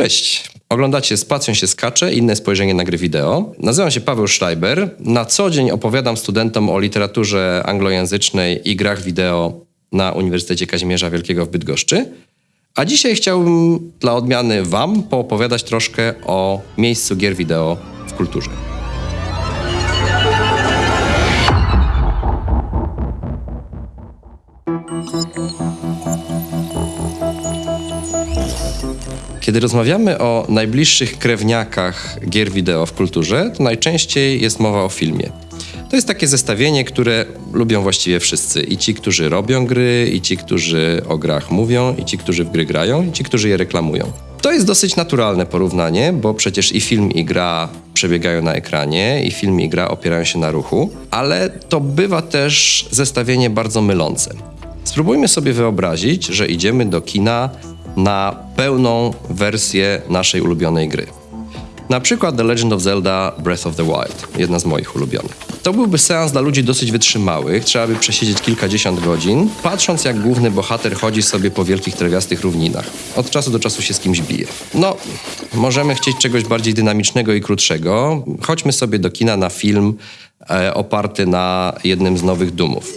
Cześć. Oglądacie Spacją się skacze, inne spojrzenie na gry wideo. Nazywam się Paweł Schreiber. Na co dzień opowiadam studentom o literaturze anglojęzycznej i grach wideo na Uniwersytecie Kazimierza Wielkiego w Bydgoszczy. A dzisiaj chciałbym dla odmiany wam poopowiadać troszkę o miejscu gier wideo w kulturze. Kiedy rozmawiamy o najbliższych krewniakach gier wideo w kulturze, to najczęściej jest mowa o filmie. To jest takie zestawienie, które lubią właściwie wszyscy. I ci, którzy robią gry, i ci, którzy o grach mówią, i ci, którzy w gry grają, i ci, którzy je reklamują. To jest dosyć naturalne porównanie, bo przecież i film, i gra przebiegają na ekranie, i film, i gra opierają się na ruchu, ale to bywa też zestawienie bardzo mylące. Spróbujmy sobie wyobrazić, że idziemy do kina na pełną wersję naszej ulubionej gry. Na przykład The Legend of Zelda Breath of the Wild, jedna z moich ulubionych. To byłby seans dla ludzi dosyć wytrzymałych, trzeba by przesiedzieć kilkadziesiąt godzin, patrząc jak główny bohater chodzi sobie po wielkich trawiastych równinach. Od czasu do czasu się z kimś bije. No, możemy chcieć czegoś bardziej dynamicznego i krótszego. Chodźmy sobie do kina na film e, oparty na jednym z nowych Dumów.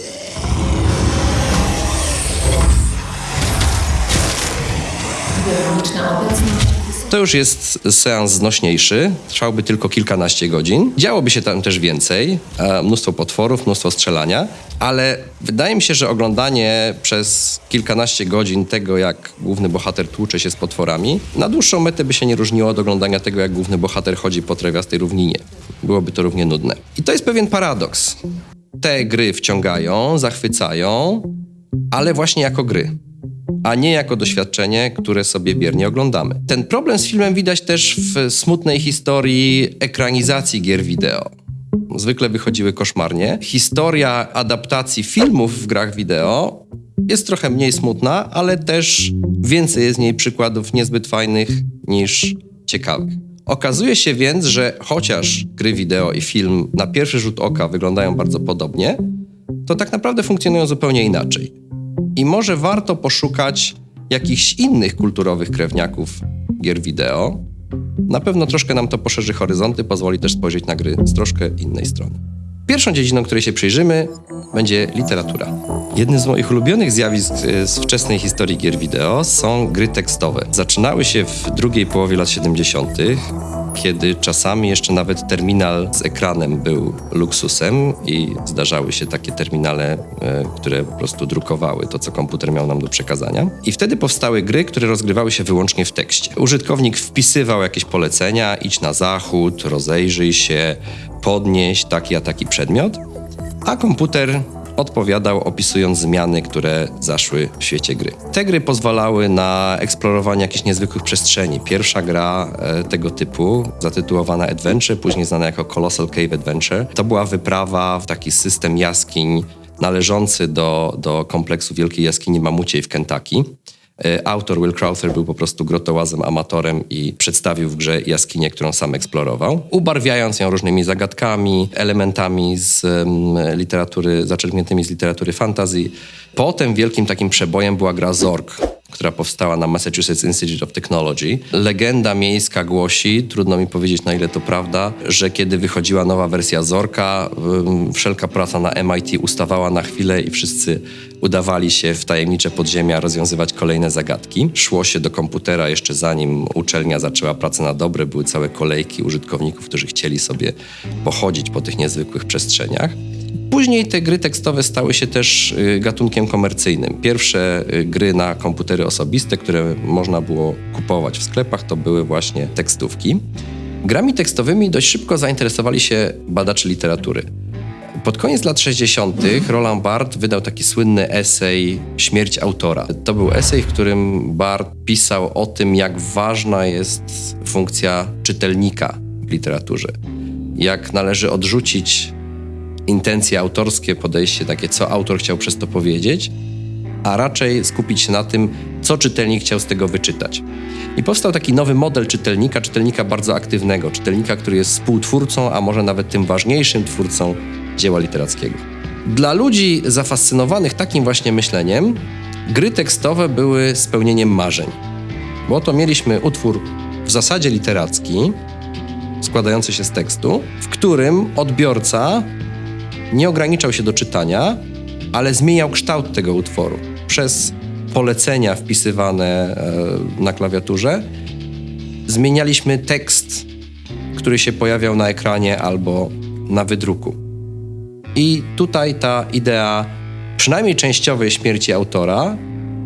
To już jest seans znośniejszy, trwałby tylko kilkanaście godzin. Działoby się tam też więcej, mnóstwo potworów, mnóstwo strzelania, ale wydaje mi się, że oglądanie przez kilkanaście godzin tego, jak główny bohater tłucze się z potworami, na dłuższą metę by się nie różniło od oglądania tego, jak główny bohater chodzi po trawiastej równinie. Byłoby to równie nudne. I to jest pewien paradoks. Te gry wciągają, zachwycają, ale właśnie jako gry a nie jako doświadczenie, które sobie biernie oglądamy. Ten problem z filmem widać też w smutnej historii ekranizacji gier wideo. Zwykle wychodziły koszmarnie. Historia adaptacji filmów w grach wideo jest trochę mniej smutna, ale też więcej jest w niej przykładów niezbyt fajnych niż ciekawych. Okazuje się więc, że chociaż gry wideo i film na pierwszy rzut oka wyglądają bardzo podobnie, to tak naprawdę funkcjonują zupełnie inaczej. I może warto poszukać jakichś innych kulturowych krewniaków gier wideo. Na pewno troszkę nam to poszerzy horyzonty, pozwoli też spojrzeć na gry z troszkę innej strony. Pierwszą dziedziną, której się przyjrzymy, będzie literatura. Jednym z moich ulubionych zjawisk e, z wczesnej historii gier wideo są gry tekstowe. Zaczynały się w drugiej połowie lat 70., kiedy czasami jeszcze nawet terminal z ekranem był luksusem i zdarzały się takie terminale, e, które po prostu drukowały to, co komputer miał nam do przekazania. I wtedy powstały gry, które rozgrywały się wyłącznie w tekście. Użytkownik wpisywał jakieś polecenia, idź na zachód, rozejrzyj się, podnieść taki a taki przedmiot, a komputer odpowiadał opisując zmiany, które zaszły w świecie gry. Te gry pozwalały na eksplorowanie jakichś niezwykłych przestrzeni. Pierwsza gra e, tego typu, zatytułowana Adventure, później znana jako Colossal Cave Adventure, to była wyprawa w taki system jaskiń należący do, do kompleksu Wielkiej Jaskini Mamuciej w Kentucky. E, autor Will Crowther był po prostu grotołazem amatorem i przedstawił w grze jaskinię, którą sam eksplorował, ubarwiając ją różnymi zagadkami, elementami z um, literatury, zaczerpniętymi z literatury fantasy. Potem wielkim takim przebojem była gra Zork, która powstała na Massachusetts Institute of Technology. Legenda miejska głosi, trudno mi powiedzieć na ile to prawda, że kiedy wychodziła nowa wersja Zorka, wszelka praca na MIT ustawała na chwilę i wszyscy udawali się w tajemnicze podziemia rozwiązywać kolejne zagadki. Szło się do komputera jeszcze zanim uczelnia zaczęła pracę na dobre, były całe kolejki użytkowników, którzy chcieli sobie pochodzić po tych niezwykłych przestrzeniach. Później te gry tekstowe stały się też y, gatunkiem komercyjnym. Pierwsze y, gry na komputery osobiste, które można było kupować w sklepach, to były właśnie tekstówki. Grami tekstowymi dość szybko zainteresowali się badacze literatury. Pod koniec lat 60. Roland Barthes wydał taki słynny esej Śmierć autora. To był esej, w którym Barthes pisał o tym, jak ważna jest funkcja czytelnika w literaturze. Jak należy odrzucić intencje autorskie, podejście takie, co autor chciał przez to powiedzieć, a raczej skupić się na tym, co czytelnik chciał z tego wyczytać. I powstał taki nowy model czytelnika, czytelnika bardzo aktywnego, czytelnika, który jest współtwórcą, a może nawet tym ważniejszym twórcą dzieła literackiego. Dla ludzi zafascynowanych takim właśnie myśleniem, gry tekstowe były spełnieniem marzeń. Bo oto mieliśmy utwór w zasadzie literacki, składający się z tekstu, w którym odbiorca nie ograniczał się do czytania, ale zmieniał kształt tego utworu przez polecenia wpisywane e, na klawiaturze. Zmienialiśmy tekst, który się pojawiał na ekranie albo na wydruku. I tutaj ta idea przynajmniej częściowej śmierci autora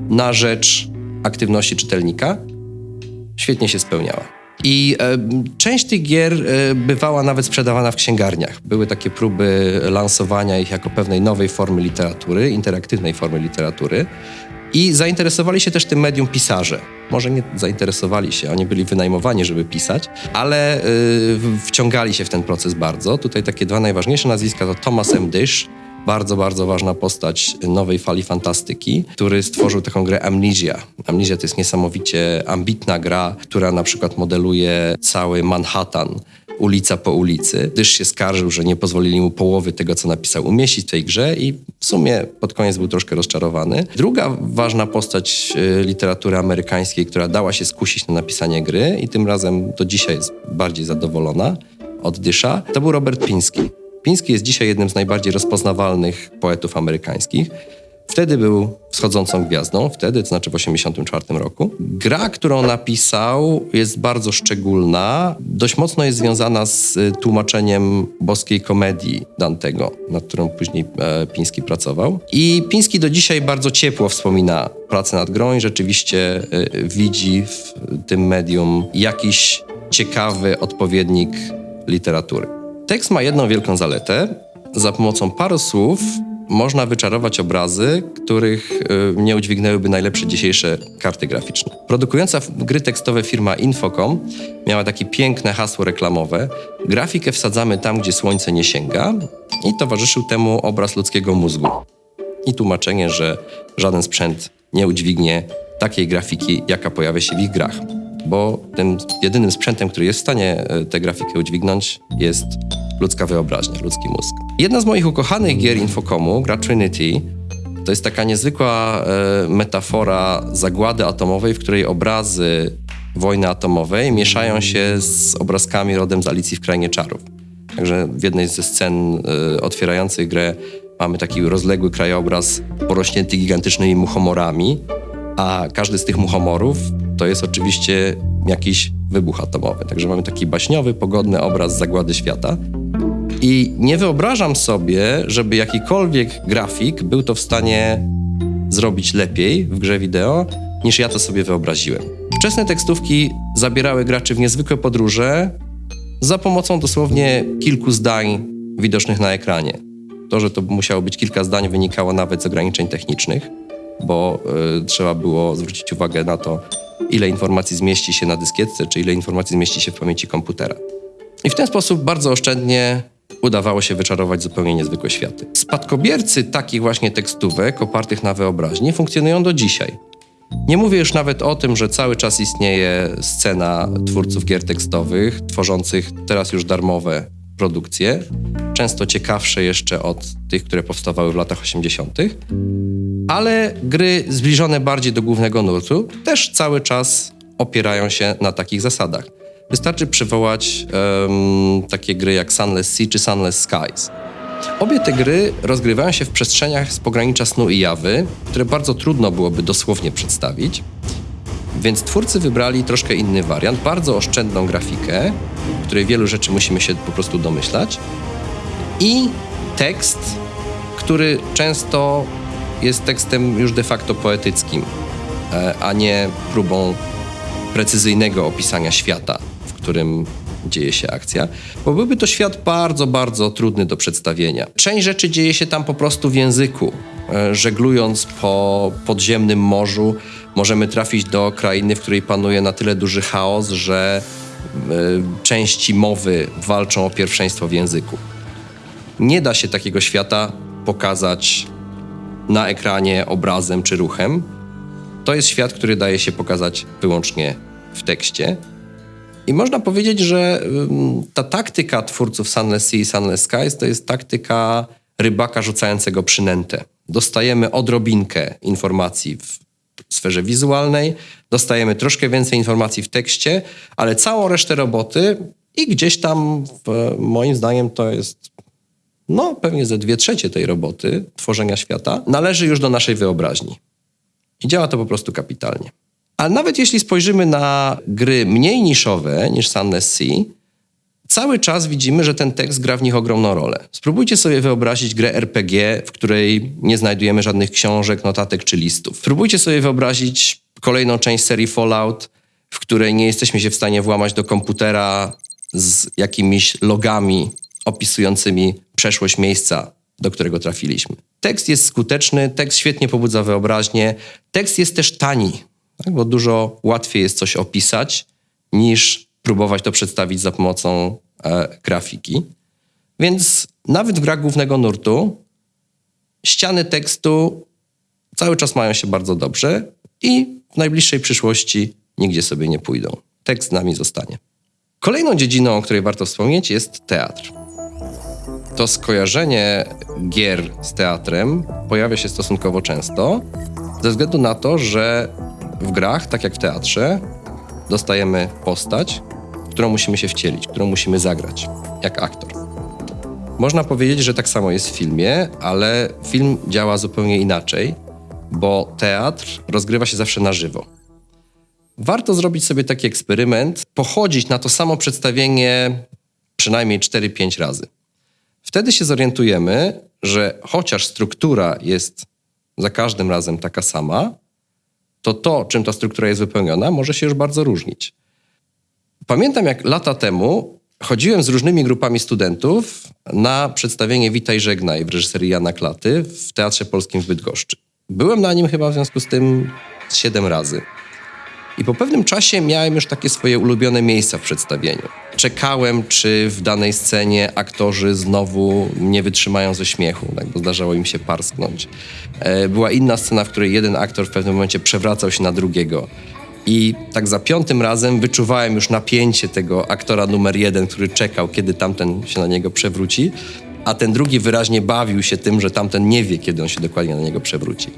na rzecz aktywności czytelnika świetnie się spełniała. I e, część tych gier e, bywała nawet sprzedawana w księgarniach. Były takie próby lansowania ich jako pewnej nowej formy literatury, interaktywnej formy literatury. I zainteresowali się też tym medium pisarze. Może nie zainteresowali się, oni byli wynajmowani, żeby pisać, ale y, wciągali się w ten proces bardzo. Tutaj takie dwa najważniejsze nazwiska to Thomas M. bardzo, bardzo ważna postać nowej fali fantastyki, który stworzył taką grę Amnesia. Amnesia to jest niesamowicie ambitna gra, która na przykład modeluje cały Manhattan ulica po ulicy, gdyż się skarżył, że nie pozwolili mu połowy tego, co napisał, umieścić w tej grze i w sumie pod koniec był troszkę rozczarowany. Druga ważna postać y, literatury amerykańskiej, która dała się skusić na napisanie gry i tym razem do dzisiaj jest bardziej zadowolona od Dysza, to był Robert Piński. Piński jest dzisiaj jednym z najbardziej rozpoznawalnych poetów amerykańskich. Wtedy był wschodzącą gwiazdą, wtedy, to znaczy w 1984 roku. Gra, którą napisał, jest bardzo szczególna. Dość mocno jest związana z y, tłumaczeniem boskiej komedii Dantego, nad którą później e, Piński pracował. I Piński do dzisiaj bardzo ciepło wspomina pracę nad grą i rzeczywiście e, widzi w tym medium jakiś ciekawy odpowiednik literatury. Tekst ma jedną wielką zaletę. Za pomocą paru słów można wyczarować obrazy, których y, nie udźwignęłyby najlepsze dzisiejsze karty graficzne. Produkująca gry tekstowe firma Infocom miała takie piękne hasło reklamowe: Grafikę wsadzamy tam, gdzie słońce nie sięga, i towarzyszył temu obraz ludzkiego mózgu. I tłumaczenie, że żaden sprzęt nie udźwignie takiej grafiki, jaka pojawia się w ich grach. Bo tym jedynym sprzętem, który jest w stanie y, tę grafikę udźwignąć, jest ludzka wyobraźnia, ludzki mózg. Jedna z moich ukochanych gier Infocomu, gra Trinity, to jest taka niezwykła e, metafora zagłady atomowej, w której obrazy wojny atomowej mieszają się z obrazkami rodem z Alicji w Krainie Czarów. Także w jednej ze scen e, otwierających grę mamy taki rozległy krajobraz porośnięty gigantycznymi muchomorami, a każdy z tych muchomorów to jest oczywiście jakiś wybuch atomowy. Także mamy taki baśniowy, pogodny obraz zagłady świata. I nie wyobrażam sobie, żeby jakikolwiek grafik był to w stanie zrobić lepiej w grze wideo, niż ja to sobie wyobraziłem. Wczesne tekstówki zabierały graczy w niezwykłe podróże za pomocą dosłownie kilku zdań widocznych na ekranie. To, że to musiało być kilka zdań, wynikało nawet z ograniczeń technicznych, bo y, trzeba było zwrócić uwagę na to, ile informacji zmieści się na dyskietce, czy ile informacji zmieści się w pamięci komputera. I w ten sposób bardzo oszczędnie udawało się wyczarować zupełnie niezwykłe światy. Spadkobiercy takich właśnie tekstówek opartych na wyobraźni funkcjonują do dzisiaj. Nie mówię już nawet o tym, że cały czas istnieje scena twórców gier tekstowych, tworzących teraz już darmowe produkcje, często ciekawsze jeszcze od tych, które powstawały w latach 80., ale gry zbliżone bardziej do głównego nurtu też cały czas opierają się na takich zasadach. Wystarczy przywołać um, takie gry jak Sunless Sea czy Sunless Skies. Obie te gry rozgrywają się w przestrzeniach z pogranicza snu i jawy, które bardzo trudno byłoby dosłownie przedstawić. Więc twórcy wybrali troszkę inny wariant, bardzo oszczędną grafikę, w której wielu rzeczy musimy się po prostu domyślać, i tekst, który często jest tekstem już de facto poetyckim, e, a nie próbą precyzyjnego opisania świata którym dzieje się akcja, bo byłby to świat bardzo, bardzo trudny do przedstawienia. Część rzeczy dzieje się tam po prostu w języku. E, żeglując po podziemnym morzu, możemy trafić do krainy, w której panuje na tyle duży chaos, że e, części mowy walczą o pierwszeństwo w języku. Nie da się takiego świata pokazać na ekranie obrazem czy ruchem. To jest świat, który daje się pokazać wyłącznie w tekście. I można powiedzieć, że ta taktyka twórców Sunless Sea i Sunless Skies to jest taktyka rybaka rzucającego przynętę. Dostajemy odrobinkę informacji w sferze wizualnej, dostajemy troszkę więcej informacji w tekście, ale całą resztę roboty i gdzieś tam, w, moim zdaniem, to jest no pewnie ze dwie trzecie tej roboty tworzenia świata, należy już do naszej wyobraźni. I działa to po prostu kapitalnie. Ale nawet jeśli spojrzymy na gry mniej niszowe niż Sunless Sea, cały czas widzimy, że ten tekst gra w nich ogromną rolę. Spróbujcie sobie wyobrazić grę RPG, w której nie znajdujemy żadnych książek, notatek czy listów. Spróbujcie sobie wyobrazić kolejną część serii Fallout, w której nie jesteśmy się w stanie włamać do komputera z jakimiś logami opisującymi przeszłość miejsca, do którego trafiliśmy. Tekst jest skuteczny, tekst świetnie pobudza wyobraźnię, tekst jest też tani, tak? bo dużo łatwiej jest coś opisać niż próbować to przedstawić za pomocą e, grafiki. Więc nawet w grach głównego nurtu ściany tekstu cały czas mają się bardzo dobrze i w najbliższej przyszłości nigdzie sobie nie pójdą. Tekst z nami zostanie. Kolejną dziedziną, o której warto wspomnieć, jest teatr. To skojarzenie gier z teatrem pojawia się stosunkowo często, ze względu na to, że w grach, tak jak w teatrze, dostajemy postać, którą musimy się wcielić, którą musimy zagrać, jak aktor. Można powiedzieć, że tak samo jest w filmie, ale film działa zupełnie inaczej, bo teatr rozgrywa się zawsze na żywo. Warto zrobić sobie taki eksperyment, pochodzić na to samo przedstawienie przynajmniej 4-5 razy. Wtedy się zorientujemy, że chociaż struktura jest za każdym razem taka sama, to to, czym ta struktura jest wypełniona, może się już bardzo różnić. Pamiętam, jak lata temu chodziłem z różnymi grupami studentów na przedstawienie Witaj Żegnaj w reżyserii Jana Klaty w Teatrze Polskim w Bydgoszczy. Byłem na nim chyba w związku z tym siedem razy. I po pewnym czasie miałem już takie swoje ulubione miejsca w przedstawieniu. Czekałem, czy w danej scenie aktorzy znowu nie wytrzymają ze śmiechu, tak, bo zdarzało im się parsknąć. E, była inna scena, w której jeden aktor w pewnym momencie przewracał się na drugiego. I tak za piątym razem wyczuwałem już napięcie tego aktora numer jeden, który czekał, kiedy tamten się na niego przewróci, a ten drugi wyraźnie bawił się tym, że tamten nie wie, kiedy on się dokładnie na niego przewróci.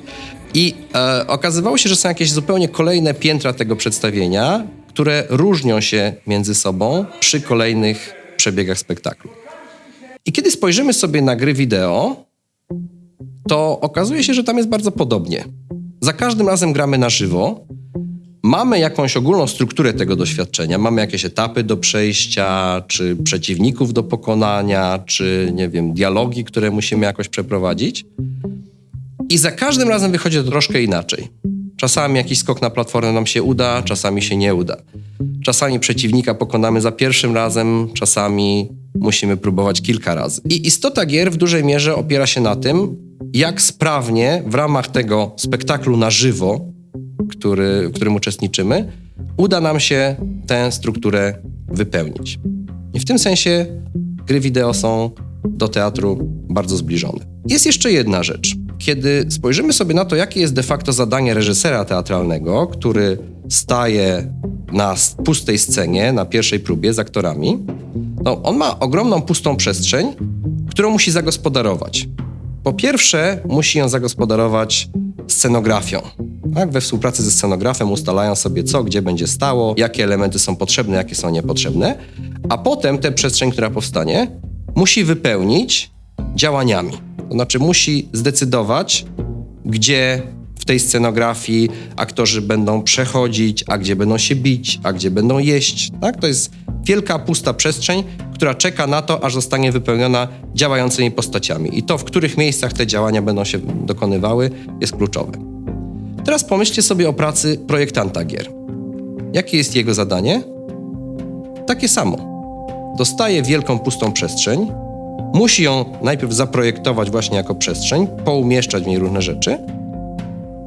I e, okazywało się, że są jakieś zupełnie kolejne piętra tego przedstawienia, które różnią się między sobą przy kolejnych przebiegach spektaklu. I kiedy spojrzymy sobie na gry wideo, to okazuje się, że tam jest bardzo podobnie. Za każdym razem gramy na żywo, mamy jakąś ogólną strukturę tego doświadczenia, mamy jakieś etapy do przejścia, czy przeciwników do pokonania, czy nie wiem, dialogi, które musimy jakoś przeprowadzić. I za każdym razem wychodzi to troszkę inaczej. Czasami jakiś skok na platformę nam się uda, czasami się nie uda. Czasami przeciwnika pokonamy za pierwszym razem, czasami musimy próbować kilka razy. I istota gier w dużej mierze opiera się na tym, jak sprawnie w ramach tego spektaklu na żywo, który, w którym uczestniczymy, uda nam się tę strukturę wypełnić. I w tym sensie gry wideo są do teatru bardzo zbliżone. Jest jeszcze jedna rzecz. Kiedy spojrzymy sobie na to, jakie jest de facto zadanie reżysera teatralnego, który staje na pustej scenie, na pierwszej próbie z aktorami, no on ma ogromną pustą przestrzeń, którą musi zagospodarować. Po pierwsze, musi ją zagospodarować scenografią. Tak, we współpracy ze scenografem ustalają sobie, co gdzie będzie stało, jakie elementy są potrzebne, jakie są niepotrzebne, a potem tę przestrzeń, która powstanie, musi wypełnić działaniami. To znaczy musi zdecydować, gdzie w tej scenografii aktorzy będą przechodzić, a gdzie będą się bić, a gdzie będą jeść. Tak? To jest wielka, pusta przestrzeń, która czeka na to, aż zostanie wypełniona działającymi postaciami. I to, w których miejscach te działania będą się dokonywały, jest kluczowe. Teraz pomyślcie sobie o pracy projektanta gier. Jakie jest jego zadanie? Takie samo. Dostaje wielką, pustą przestrzeń, musi ją najpierw zaprojektować właśnie jako przestrzeń, poumieszczać w niej różne rzeczy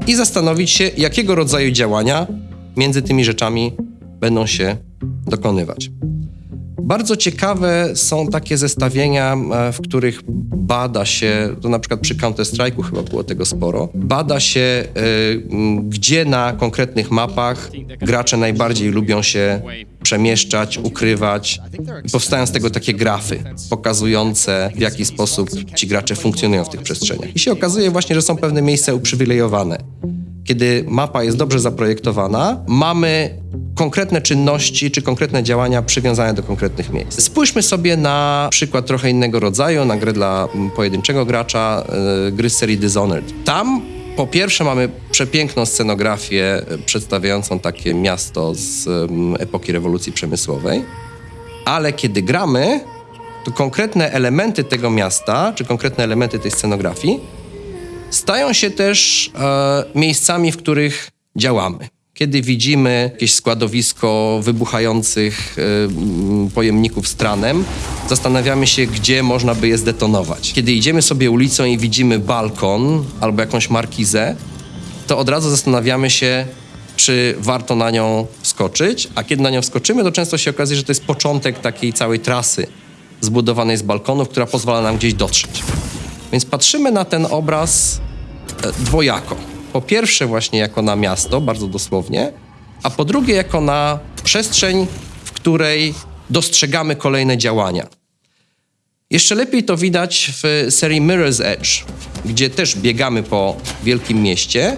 i zastanowić się, jakiego rodzaju działania między tymi rzeczami będą się dokonywać. Bardzo ciekawe są takie zestawienia, e, w których bada się, to na przykład przy Counter-Strike'u chyba było tego sporo, bada się, e, gdzie na konkretnych mapach gracze najbardziej lubią się przemieszczać, ukrywać. I powstają z tego takie grafy pokazujące, w jaki sposób ci gracze funkcjonują w tych przestrzeniach. I się okazuje właśnie, że są pewne miejsca uprzywilejowane kiedy mapa jest dobrze zaprojektowana, mamy konkretne czynności czy konkretne działania przywiązane do konkretnych miejsc. Spójrzmy sobie na przykład trochę innego rodzaju, na grę dla pojedynczego gracza, yy, gry serii Dishonored. Tam po pierwsze mamy przepiękną scenografię e, przedstawiającą takie miasto z um, epoki rewolucji przemysłowej, ale kiedy gramy, to konkretne elementy tego miasta, czy konkretne elementy tej scenografii stają się też e, miejscami, w których działamy. Kiedy widzimy jakieś składowisko wybuchających y, pojemników z tranem, zastanawiamy się, gdzie można by je zdetonować. Kiedy idziemy sobie ulicą i widzimy balkon albo jakąś markizę, to od razu zastanawiamy się, czy warto na nią wskoczyć, a kiedy na nią wskoczymy, to często się okazuje, że to jest początek takiej całej trasy zbudowanej z balkonów, która pozwala nam gdzieś dotrzeć. Więc patrzymy na ten obraz e, dwojako po pierwsze właśnie jako na miasto, bardzo dosłownie, a po drugie jako na przestrzeń, w której dostrzegamy kolejne działania. Jeszcze lepiej to widać w serii Mirror's Edge, gdzie też biegamy po wielkim mieście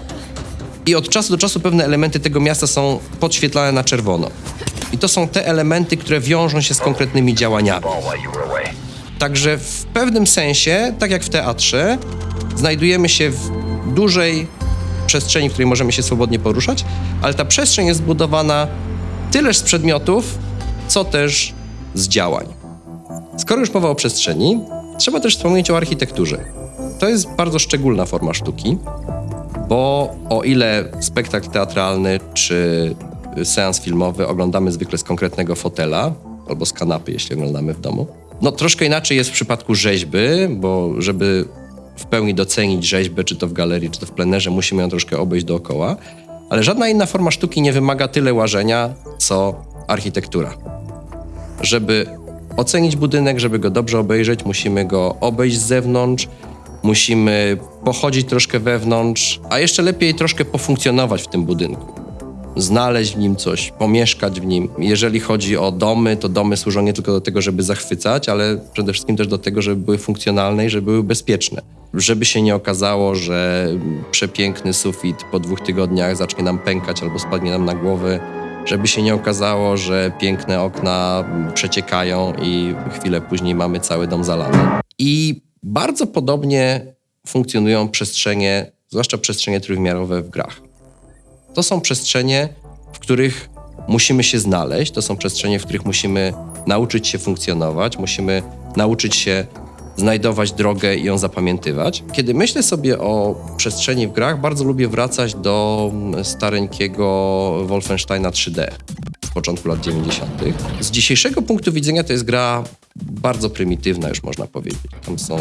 i od czasu do czasu pewne elementy tego miasta są podświetlane na czerwono. I to są te elementy, które wiążą się z konkretnymi działaniami. Także w pewnym sensie, tak jak w teatrze, znajdujemy się w dużej przestrzeni, w której możemy się swobodnie poruszać, ale ta przestrzeń jest zbudowana tyleż z przedmiotów, co też z działań. Skoro już mowa o przestrzeni, trzeba też wspomnieć o architekturze. To jest bardzo szczególna forma sztuki, bo o ile spektakl teatralny czy seans filmowy oglądamy zwykle z konkretnego fotela albo z kanapy, jeśli oglądamy w domu, no troszkę inaczej jest w przypadku rzeźby, bo żeby w pełni docenić rzeźbę, czy to w galerii, czy to w plenerze, musimy ją troszkę obejść dookoła. Ale żadna inna forma sztuki nie wymaga tyle łażenia, co architektura. Żeby ocenić budynek, żeby go dobrze obejrzeć, musimy go obejść z zewnątrz, musimy pochodzić troszkę wewnątrz, a jeszcze lepiej troszkę pofunkcjonować w tym budynku znaleźć w nim coś, pomieszkać w nim. Jeżeli chodzi o domy, to domy służą nie tylko do tego, żeby zachwycać, ale przede wszystkim też do tego, żeby były funkcjonalne i żeby były bezpieczne. Żeby się nie okazało, że przepiękny sufit po dwóch tygodniach zacznie nam pękać albo spadnie nam na głowę. Żeby się nie okazało, że piękne okna przeciekają i chwilę później mamy cały dom zalany. I bardzo podobnie funkcjonują przestrzenie, zwłaszcza przestrzenie trójwymiarowe w grach. To są przestrzenie, w których musimy się znaleźć, to są przestrzenie, w których musimy nauczyć się funkcjonować, musimy nauczyć się znajdować drogę i ją zapamiętywać. Kiedy myślę sobie o przestrzeni w grach, bardzo lubię wracać do stareńkiego Wolfensteina 3D z początku lat 90. Z dzisiejszego punktu widzenia to jest gra bardzo prymitywna, już można powiedzieć. Tam są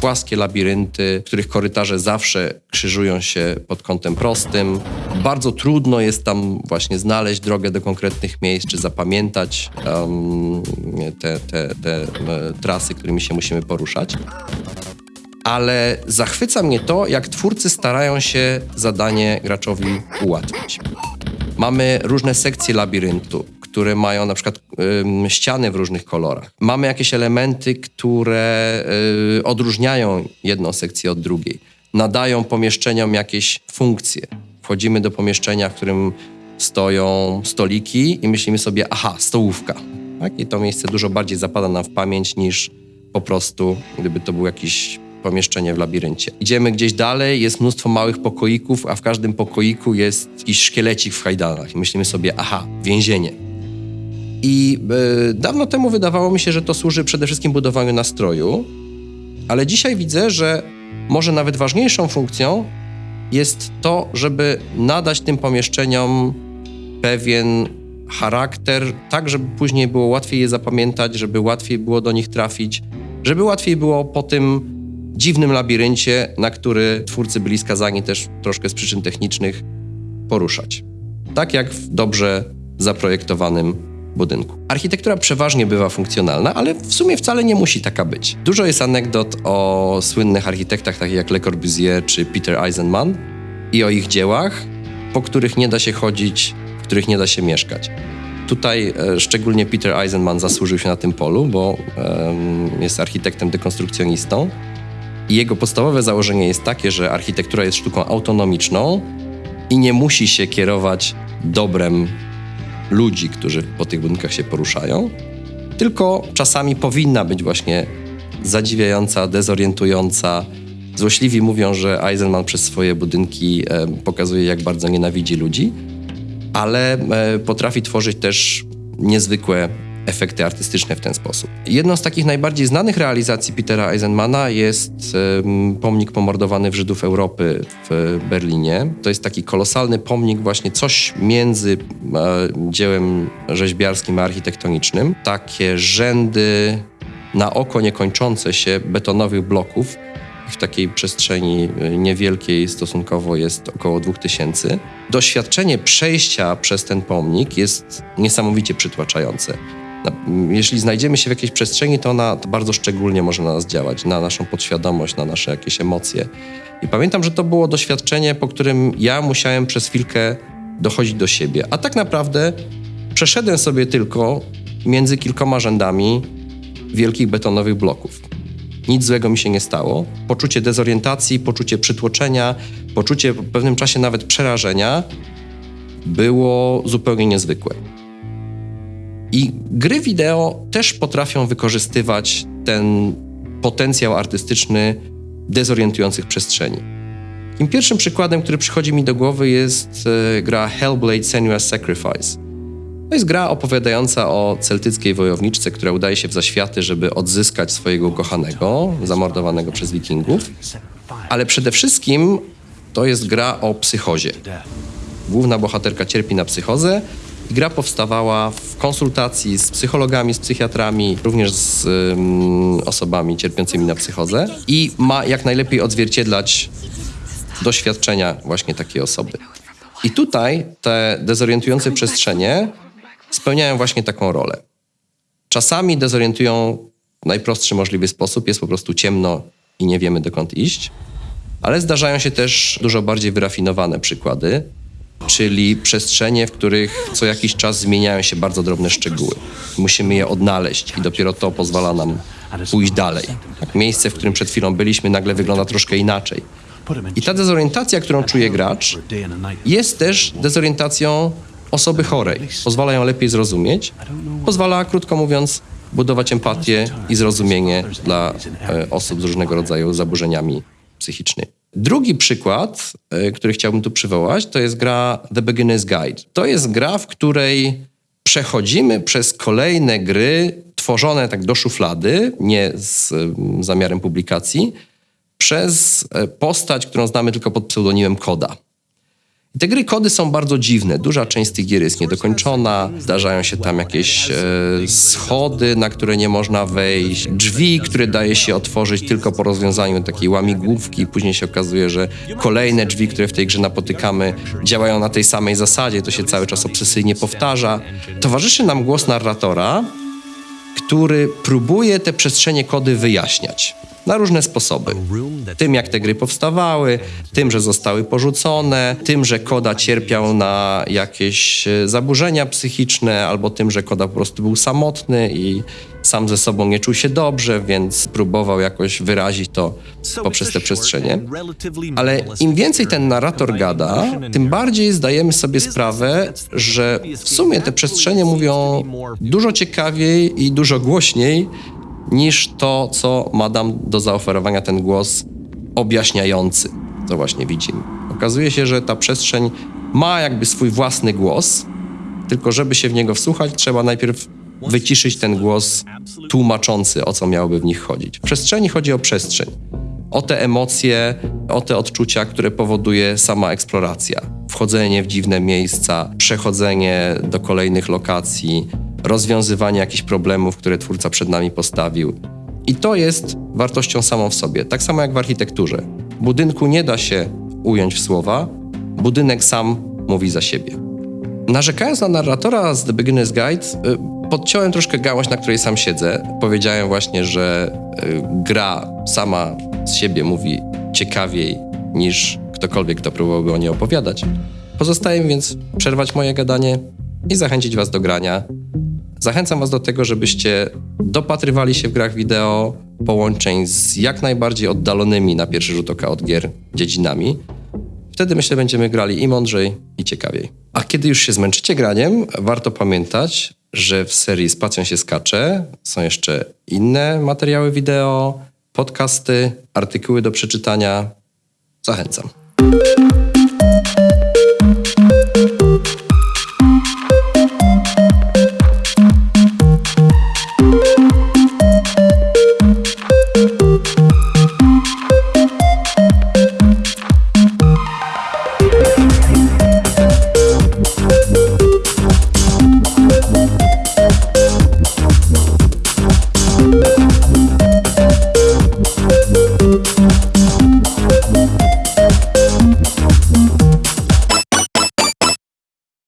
płaskie labirynty, których korytarze zawsze krzyżują się pod kątem prostym. Bardzo trudno jest tam właśnie znaleźć drogę do konkretnych miejsc, czy zapamiętać um, te, te, te e, trasy, którymi się musimy poruszać. Ale zachwyca mnie to, jak twórcy starają się zadanie graczowi ułatwić. Mamy różne sekcje labiryntu, które mają na przykład y, ściany w różnych kolorach. Mamy jakieś elementy, które y, odróżniają jedną sekcję od drugiej. Nadają pomieszczeniom jakieś funkcje. Wchodzimy do pomieszczenia, w którym stoją stoliki i myślimy sobie, aha, stołówka. Tak? I to miejsce dużo bardziej zapada nam w pamięć niż po prostu, gdyby to był jakiś pomieszczenie w labiryncie. Idziemy gdzieś dalej, jest mnóstwo małych pokoików, a w każdym pokoiku jest jakiś szkielecik w hajdanach. I myślimy sobie, aha, więzienie. I y, dawno temu wydawało mi się, że to służy przede wszystkim budowaniu nastroju, ale dzisiaj widzę, że może nawet ważniejszą funkcją jest to, żeby nadać tym pomieszczeniom pewien charakter, tak żeby później było łatwiej je zapamiętać, żeby łatwiej było do nich trafić, żeby łatwiej było po tym dziwnym labiryncie, na który twórcy byli skazani też troszkę z przyczyn technicznych, poruszać. Tak jak w dobrze zaprojektowanym budynku. Architektura przeważnie bywa funkcjonalna, ale w sumie wcale nie musi taka być. Dużo jest anegdot o słynnych architektach takich jak Le Corbusier czy Peter Eisenman i o ich dziełach, po których nie da się chodzić, w których nie da się mieszkać. Tutaj e, szczególnie Peter Eisenman zasłużył się na tym polu, bo e, jest architektem dekonstrukcjonistą. I jego podstawowe założenie jest takie, że architektura jest sztuką autonomiczną i nie musi się kierować dobrem ludzi, którzy po tych budynkach się poruszają, tylko czasami powinna być właśnie zadziwiająca, dezorientująca. Złośliwi mówią, że Eisenman przez swoje budynki e, pokazuje, jak bardzo nienawidzi ludzi, ale e, potrafi tworzyć też niezwykłe efekty artystyczne w ten sposób. Jedną z takich najbardziej znanych realizacji Petera Eisenmana jest pomnik pomordowany w Żydów Europy w Berlinie. To jest taki kolosalny pomnik, właśnie coś między e, dziełem rzeźbiarskim a architektonicznym. Takie rzędy na oko niekończące się betonowych bloków. W takiej przestrzeni e, niewielkiej stosunkowo jest około 2000. Doświadczenie przejścia przez ten pomnik jest niesamowicie przytłaczające jeśli znajdziemy się w jakiejś przestrzeni, to ona to bardzo szczególnie może na nas działać, na naszą podświadomość, na nasze jakieś emocje. I pamiętam, że to było doświadczenie, po którym ja musiałem przez chwilkę dochodzić do siebie. A tak naprawdę przeszedłem sobie tylko między kilkoma rzędami wielkich betonowych bloków. Nic złego mi się nie stało. Poczucie dezorientacji, poczucie przytłoczenia, poczucie w pewnym czasie nawet przerażenia było zupełnie niezwykłe. I gry wideo też potrafią wykorzystywać ten potencjał artystyczny dezorientujących przestrzeni. Tym pierwszym przykładem, który przychodzi mi do głowy jest e, gra Hellblade Senua's Sacrifice. To jest gra opowiadająca o celtyckiej wojowniczce, która udaje się w zaświaty, żeby odzyskać swojego ukochanego, zamordowanego przez wikingów. Ale przede wszystkim to jest gra o psychozie. Główna bohaterka cierpi na psychozę Gra powstawała w konsultacji z psychologami, z psychiatrami, również z um, osobami cierpiącymi na psychozę i ma jak najlepiej odzwierciedlać doświadczenia właśnie takiej osoby. I tutaj te dezorientujące przestrzenie spełniają właśnie taką rolę. Czasami dezorientują w najprostszy możliwy sposób, jest po prostu ciemno i nie wiemy dokąd iść, ale zdarzają się też dużo bardziej wyrafinowane przykłady, czyli przestrzenie, w których co jakiś czas zmieniają się bardzo drobne szczegóły. Musimy je odnaleźć i dopiero to pozwala nam pójść dalej. Miejsce, w którym przed chwilą byliśmy, nagle wygląda troszkę inaczej. I ta dezorientacja, którą czuje gracz, jest też dezorientacją osoby chorej. Pozwala ją lepiej zrozumieć, pozwala, krótko mówiąc, budować empatię i zrozumienie dla e, osób z różnego rodzaju zaburzeniami psychicznymi. Drugi przykład, e, który chciałbym tu przywołać, to jest gra The Beginner's Guide. To jest gra, w której przechodzimy przez kolejne gry tworzone tak do szuflady, nie z zamiarem publikacji, przez e, postać, którą znamy tylko pod pseudonimem Koda. Te gry kody są bardzo dziwne. Duża część z tych gier jest niedokończona, zdarzają się tam jakieś e, schody, na które nie można wejść, drzwi, które daje się otworzyć tylko po rozwiązaniu takiej łamigłówki. Później się okazuje, że kolejne drzwi, które w tej grze napotykamy, działają na tej samej zasadzie. To się cały czas obsesyjnie powtarza. Towarzyszy nam głos narratora, który próbuje te przestrzenie kody wyjaśniać na różne sposoby. Tym, jak te gry powstawały, tym, że zostały porzucone, tym, że Koda cierpiał na jakieś e, zaburzenia psychiczne, albo tym, że Koda po prostu był samotny i sam ze sobą nie czuł się dobrze, więc próbował jakoś wyrazić to poprzez te przestrzenie. Ale im więcej ten narrator gada, tym bardziej zdajemy sobie sprawę, że w sumie te przestrzenie mówią dużo ciekawiej i dużo głośniej niż to, co ma nam do zaoferowania ten głos objaśniający, co właśnie widzimy. Okazuje się, że ta przestrzeń ma jakby swój własny głos, tylko żeby się w niego wsłuchać, trzeba najpierw wyciszyć ten głos tłumaczący, o co miałoby w nich chodzić. W przestrzeni chodzi o przestrzeń, o te emocje, o te odczucia, które powoduje sama eksploracja. Wchodzenie w dziwne miejsca, przechodzenie do kolejnych lokacji, rozwiązywanie jakichś problemów, które twórca przed nami postawił. I to jest wartością samą w sobie, tak samo jak w architekturze. Budynku nie da się ująć w słowa, budynek sam mówi za siebie. Narzekając na narratora z The Beginner's Guide, y, podciąłem troszkę gałąź, na której sam siedzę. Powiedziałem właśnie, że y, gra sama z siebie mówi ciekawiej niż ktokolwiek, kto próbowałby o niej opowiadać. Pozostaje mi więc przerwać moje gadanie i zachęcić Was do grania. Zachęcam Was do tego, żebyście dopatrywali się w grach wideo połączeń z jak najbardziej oddalonymi na pierwszy rzut oka od gier dziedzinami. Wtedy myślę, będziemy grali i mądrzej, i ciekawiej. A kiedy już się zmęczycie graniem, warto pamiętać, że w serii Spacją się skacze są jeszcze inne materiały wideo, podcasty, artykuły do przeczytania. Zachęcam.